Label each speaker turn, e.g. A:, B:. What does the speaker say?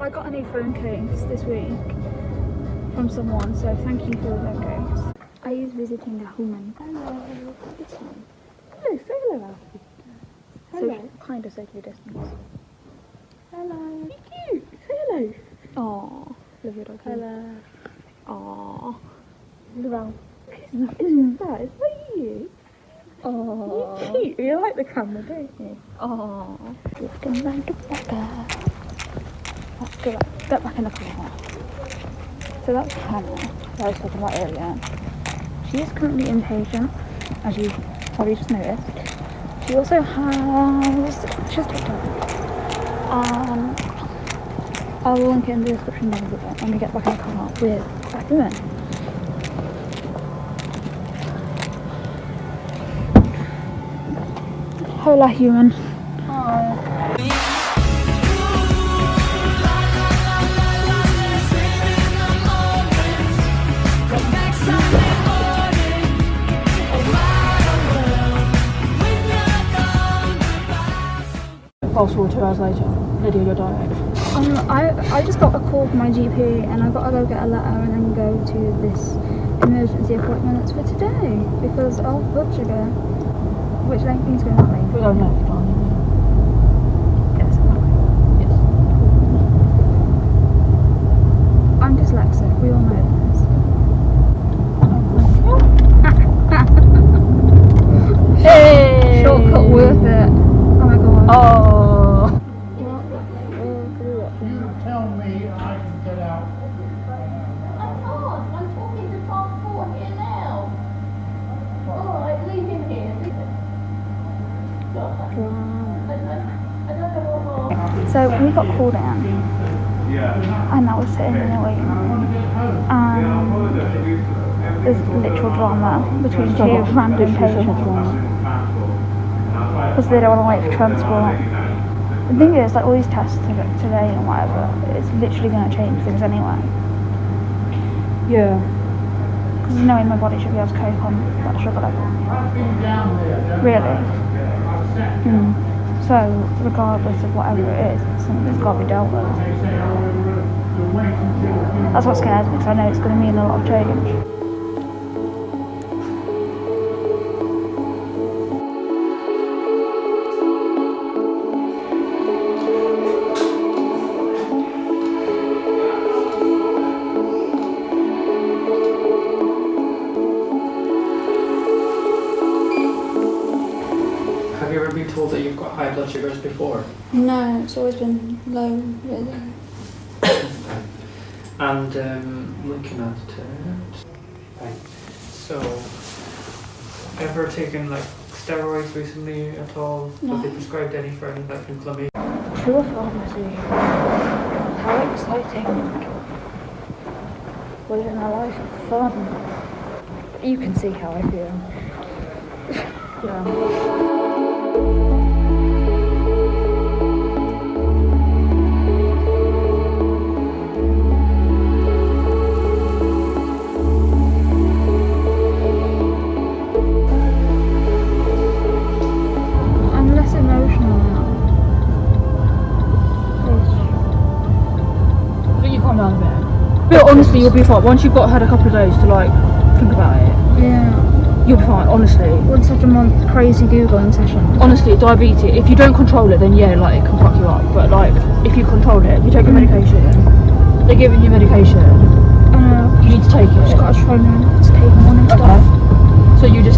A: I got a new phone case this week from someone, so thank you for phone case. I use visiting a human.
B: Hello. Hello, say hello, Alfie. Hello.
A: So, kind of socially distance.
B: Hello. You cute. Say hello.
A: Aww. Love your dog.
B: Hello.
A: Aww.
B: Look around. Isn't that? Is that you?
A: Aww.
B: You're cute. You like the camera, don't you?
A: Aww. Drifting round the back. Let's back. Get back in the car. So that's Hannah, that I was talking about earlier. She is currently inpatient, as you probably just noticed. She also has just TikTok. Um, I will link it in the description down below when we get back in the car with that woman. Hola human.
B: Fast forward two hours later. Lydia, you're diet.
A: Um, I, I just got a call from my GP and I've gotta go get a letter and then go to this emergency appointment that's for today because of blood sugar. Which length things going that way?
B: We're going left, aren't we?
A: Yes.
B: Yes.
A: I'm dyslexic, we all know this.
B: Hey!
A: Shortcut worth it. Oh my god.
B: Oh.
A: So we got called in and I was sitting in the waiting room and there's literal drama between two random patients because they don't want to wait for transport. The thing is, like all these tests today and whatever, it's literally going to change things anyway.
B: Yeah.
A: Because there's no way my body should be able to cope on that sugar level. Really. Mm. So, regardless of whatever it is, it's something that's got to be dealt with. That's what scares me, because I know it's going to mean a lot of change.
C: Have you ever been told that you've got high blood sugars before?
A: No, it's always been low, really.
C: And um, looking at it, right. So, ever taken like steroids recently at all? No. Have they prescribed any for any like inflammation?
A: Pure pharmacy. How exciting. Living a life of fun. You can see how I feel.
B: Yeah. Think you calm down a bit. But honestly, you'll be fine. Once you've got had a couple of days to like think about it,
A: Yeah.
B: you'll be fine. Honestly.
A: One such a month crazy googling session.
B: Honestly, diabetes. If you don't control it, then yeah, like it can fuck you up. But like, if you control it, you take your mm. medication, they're giving you medication.
A: I know.
B: You need to take
A: Just
B: it.
A: gotta try now to take morning stuff.
B: Okay. So you just need
A: It's,
B: to.
A: it's morning stuff like sugar.
B: yeah. So you just